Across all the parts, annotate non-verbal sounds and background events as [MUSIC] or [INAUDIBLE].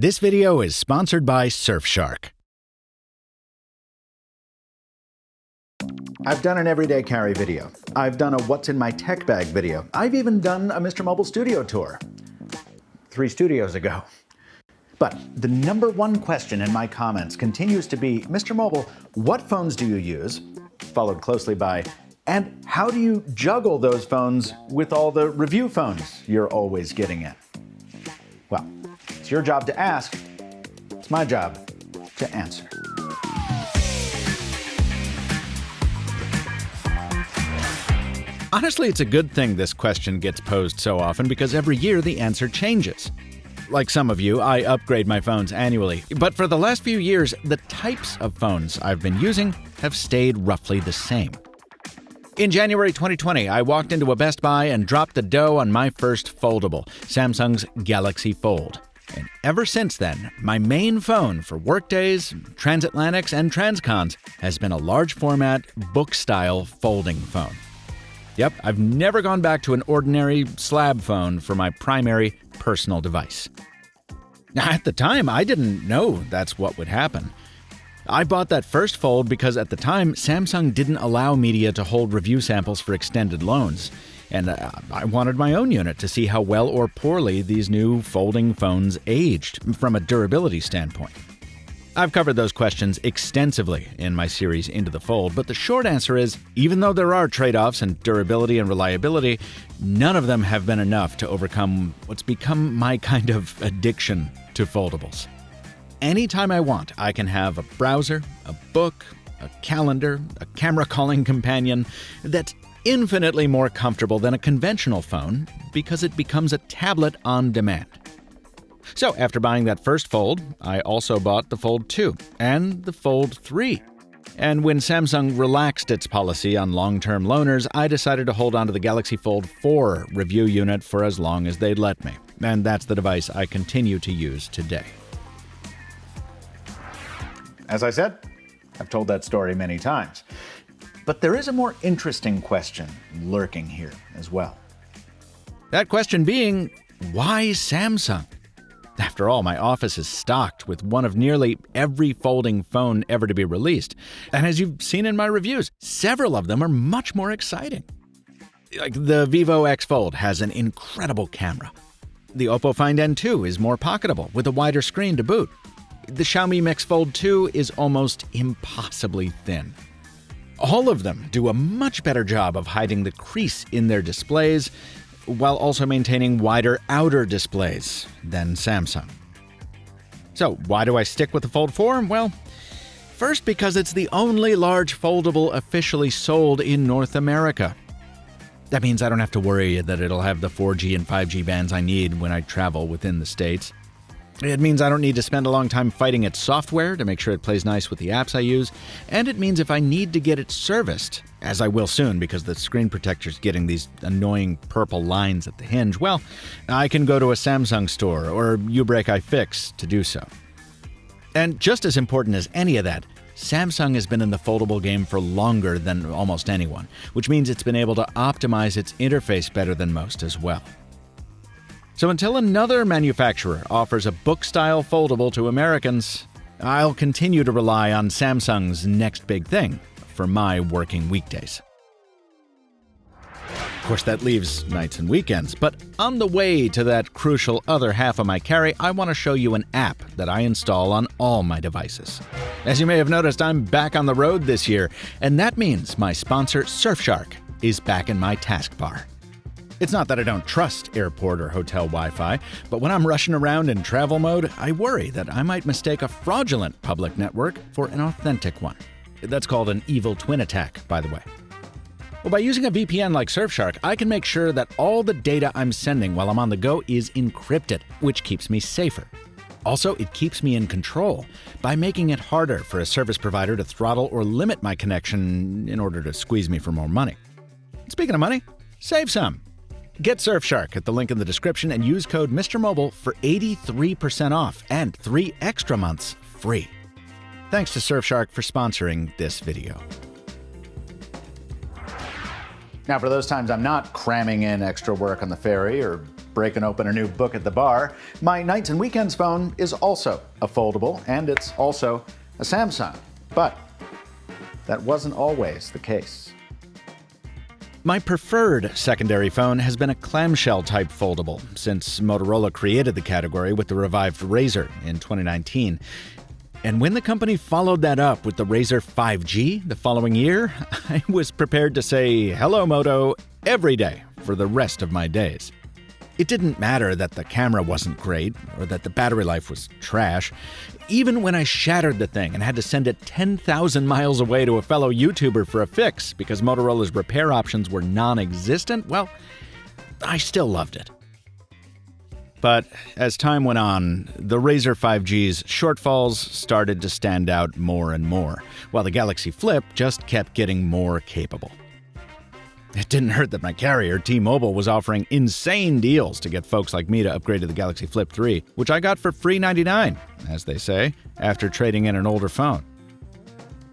This video is sponsored by Surfshark. I've done an everyday carry video. I've done a what's in my tech bag video. I've even done a Mr. Mobile studio tour. Three studios ago. But the number one question in my comments continues to be, Mr. Mobile, what phones do you use? Followed closely by, and how do you juggle those phones with all the review phones you're always getting in? It's your job to ask. It's my job to answer. Honestly, it's a good thing this question gets posed so often because every year the answer changes. Like some of you, I upgrade my phones annually, but for the last few years, the types of phones I've been using have stayed roughly the same. In January 2020, I walked into a Best Buy and dropped the dough on my first foldable, Samsung's Galaxy Fold. And ever since then, my main phone for workdays, transatlantics, and transcons has been a large format, book style folding phone. Yep, I've never gone back to an ordinary slab phone for my primary personal device. At the time, I didn't know that's what would happen. I bought that first fold because at the time, Samsung didn't allow media to hold review samples for extended loans, and uh, I wanted my own unit to see how well or poorly these new folding phones aged from a durability standpoint. I've covered those questions extensively in my series Into the Fold, but the short answer is even though there are trade offs in durability and reliability, none of them have been enough to overcome what's become my kind of addiction to foldables. Anytime I want, I can have a browser, a book, a calendar, a camera calling companion that's infinitely more comfortable than a conventional phone because it becomes a tablet on demand. So, after buying that first Fold, I also bought the Fold 2 and the Fold 3. And when Samsung relaxed its policy on long term loaners, I decided to hold on to the Galaxy Fold 4 review unit for as long as they'd let me. And that's the device I continue to use today. As I said, I've told that story many times. But there is a more interesting question lurking here as well. That question being why Samsung? After all, my office is stocked with one of nearly every folding phone ever to be released. And as you've seen in my reviews, several of them are much more exciting. Like the Vivo X Fold has an incredible camera. The Oppo Find N2 is more pocketable with a wider screen to boot. The Xiaomi Mix Fold 2 is almost impossibly thin. All of them do a much better job of hiding the crease in their displays while also maintaining wider outer displays than Samsung. So, why do I stick with the Fold 4? Well, first because it's the only large foldable officially sold in North America. That means I don't have to worry that it'll have the 4G and 5G bands I need when I travel within the States. It means I don't need to spend a long time fighting its software to make sure it plays nice with the apps I use, and it means if I need to get it serviced, as I will soon because the screen protector's getting these annoying purple lines at the hinge, well, I can go to a Samsung store or uBreakiFix to do so. And just as important as any of that, Samsung has been in the foldable game for longer than almost anyone, which means it's been able to optimize its interface better than most as well. So until another manufacturer offers a book style foldable to Americans, I'll continue to rely on Samsung's next big thing for my working weekdays. Of course, that leaves nights and weekends, but on the way to that crucial other half of my carry, I want to show you an app that I install on all my devices. As you may have noticed, I'm back on the road this year, and that means my sponsor, Surfshark, is back in my taskbar. It's not that I don't trust airport or hotel Wi Fi, but when I'm rushing around in travel mode, I worry that I might mistake a fraudulent public network for an authentic one. That's called an evil twin attack, by the way. Well, by using a VPN like Surfshark, I can make sure that all the data I'm sending while I'm on the go is encrypted, which keeps me safer. Also, it keeps me in control by making it harder for a service provider to throttle or limit my connection in order to squeeze me for more money. Speaking of money, save some. Get Surfshark at the link in the description and use code MrMobile for 83% off and three extra months free. Thanks to Surfshark for sponsoring this video. Now, for those times I'm not cramming in extra work on the ferry or breaking open a new book at the bar. My nights and weekends phone is also a foldable, and it's also a Samsung. But that wasn't always the case. My preferred secondary phone has been a clamshell type foldable since Motorola created the category with the revived Razr in 2019. And when the company followed that up with the Razr 5G the following year, [LAUGHS] I was prepared to say hello, Moto, every day for the rest of my days. It didn't matter that the camera wasn't great or that the battery life was trash. Even when I shattered the thing and had to send it 10,000 miles away to a fellow YouTuber for a fix because Motorola's repair options were non existent, well, I still loved it. But as time went on, the Razr 5G's shortfalls started to stand out more and more, while the Galaxy Flip just kept getting more capable. It didn't hurt that my carrier, T Mobile, was offering insane deals to get folks like me to upgrade to the Galaxy Flip 3, which I got for free 99, as they say, after trading in an older phone.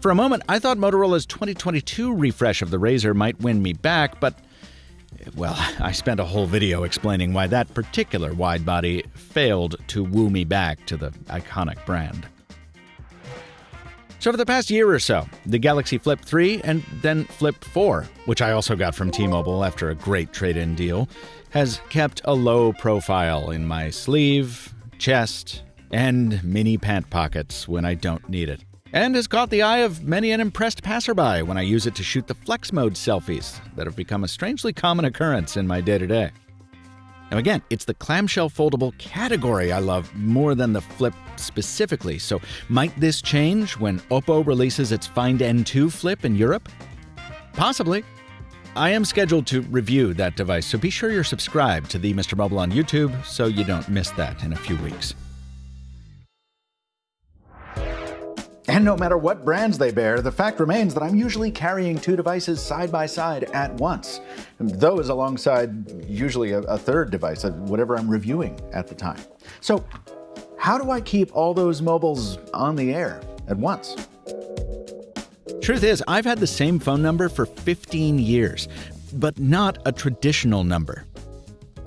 For a moment, I thought Motorola's 2022 refresh of the Razr might win me back, but well, [LAUGHS] I spent a whole video explaining why that particular widebody failed to woo me back to the iconic brand. So, for the past year or so, the Galaxy Flip 3 and then Flip 4, which I also got from T Mobile after a great trade in deal, has kept a low profile in my sleeve, chest, and mini pant pockets when I don't need it and has caught the eye of many an impressed passerby when I use it to shoot the flex mode selfies that have become a strangely common occurrence in my day to day. Now, again, it's the clamshell foldable category I love more than the flip specifically, so might this change when Oppo releases its Find N2 flip in Europe? Possibly. I am scheduled to review that device, so be sure you're subscribed to the Mr. Mobile on YouTube so you don't miss that in a few weeks. And no matter what brands they bear, the fact remains that I'm usually carrying two devices side by side at once. Those alongside usually a, a third device, uh, whatever I'm reviewing at the time. So, how do I keep all those mobiles on the air at once? Truth is, I've had the same phone number for 15 years, but not a traditional number.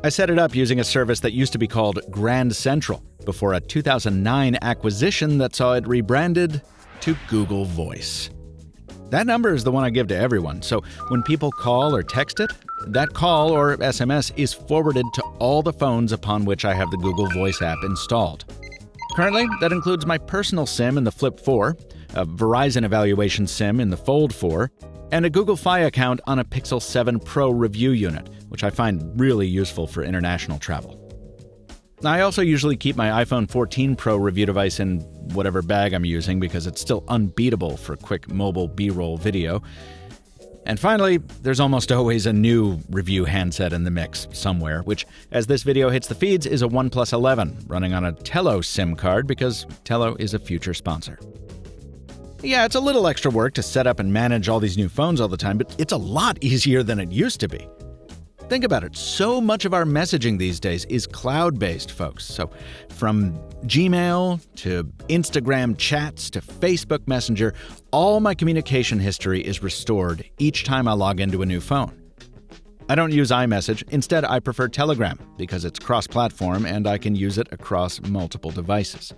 I set it up using a service that used to be called Grand Central before a 2009 acquisition that saw it rebranded to Google Voice. That number is the one I give to everyone, so when people call or text it, that call or SMS is forwarded to all the phones upon which I have the Google Voice app installed. Currently, that includes my personal SIM in the Flip 4, a Verizon evaluation SIM in the Fold 4, and a Google Fi account on a Pixel 7 Pro review unit, which I find really useful for international travel. I also usually keep my iPhone 14 Pro review device in whatever bag I'm using because it's still unbeatable for quick mobile B roll video. And finally, there's almost [LAUGHS] always a new review handset in the mix somewhere, which, as this video hits the feeds, is a OnePlus 11 running on a Tello SIM card because Tello is a future sponsor. Yeah, it's a little extra work to set up and manage all these new phones all the time, but it's a lot [LAUGHS] easier than it used to be. Think about it. So much of our messaging these days is cloud based, folks. So, from Gmail to Instagram chats to Facebook Messenger, all my communication history is restored each time I log into a new phone. I don't use iMessage. Instead, I prefer Telegram because it's cross platform and I can use it across multiple devices.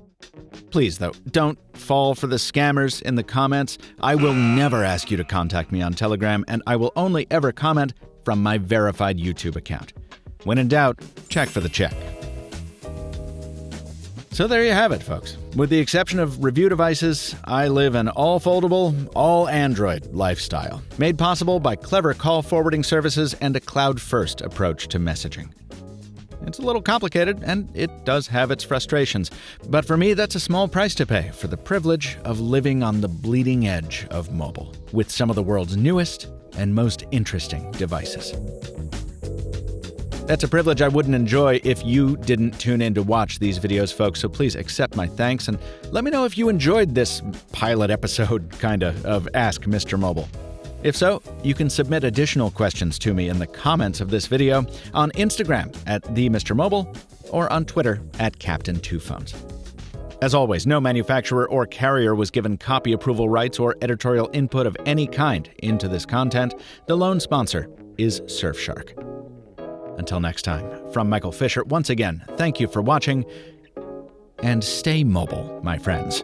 Please, though, don't fall for the scammers in the comments. I will never ask you to contact me on Telegram, and I will only ever comment from my verified YouTube account. When in doubt, check for the check. So there you have it, folks. With the exception of review devices, I live an all foldable, all Android lifestyle, made possible by clever call forwarding services and a cloud first approach to messaging. It's a little complicated, and it does have its frustrations, but for me, that's a small price to pay for the privilege of living on the bleeding edge of mobile, with some of the world's newest and most interesting devices. That's a privilege I wouldn't enjoy if you didn't tune in to watch these videos, folks, so please accept my thanks and let me know if you enjoyed this pilot episode, [LAUGHS] kinda, of Ask Mr. Mobile. If so, you can submit additional questions to me in the comments of this video on Instagram at the Mr. Mobile or on Twitter at Captain Two Phones. As always, no manufacturer or carrier was given copy approval rights or editorial input of any kind into this content. The lone sponsor is Surfshark. Until next time, from Michael Fisher, once again, thank you for watching and stay mobile, my friends.